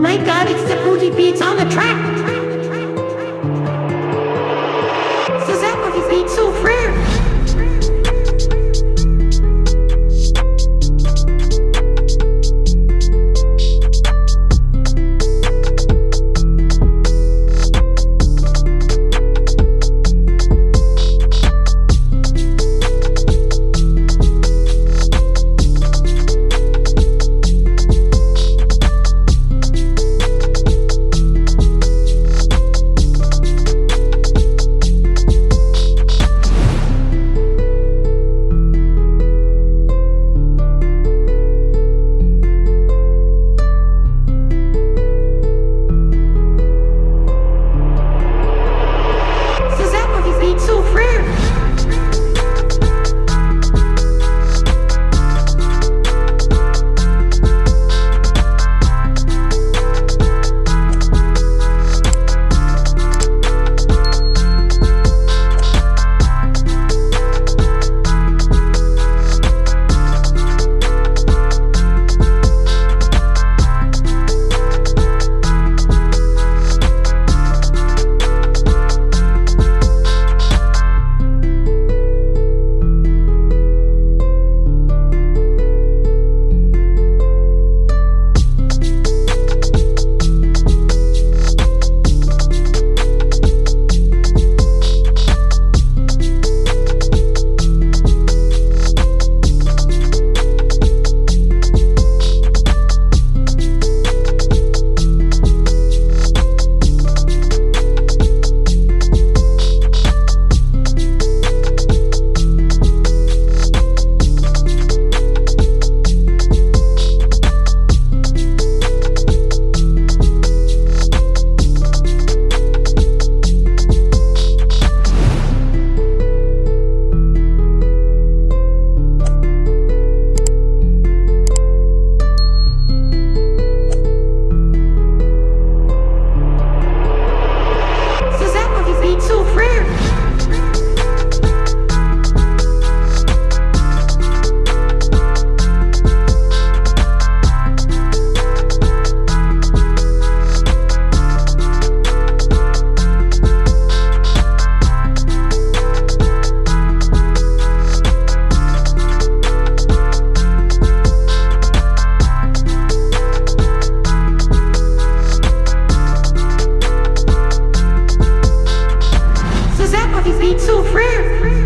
my god, it's the booty beats on the track! Cause ain't so rare.